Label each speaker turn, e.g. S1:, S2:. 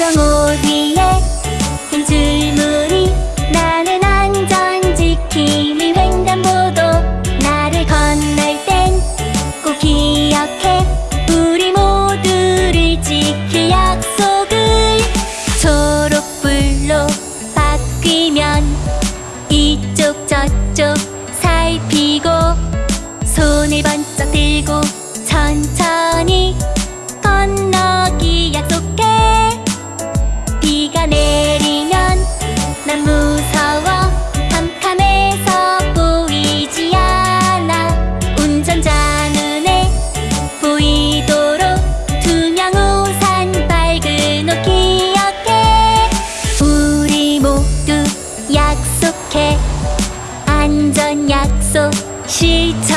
S1: 자전거 뒤에? 흰 줄무늬 나는 안전 지킴이 횡단보도. 나를 건널 땐 꼭 기억해. 우리 모두를 지킬 약속을. 초록불로 바뀌면 이쪽 저쪽 살피고 손을 번쩍 들고 천천히 난 무서워 캄캄해서 보이지 않아 운전자 눈에 보이도록 투명 우산 밝은 옷 기억해. 우리 모두 약속해. 안전 약속 실천해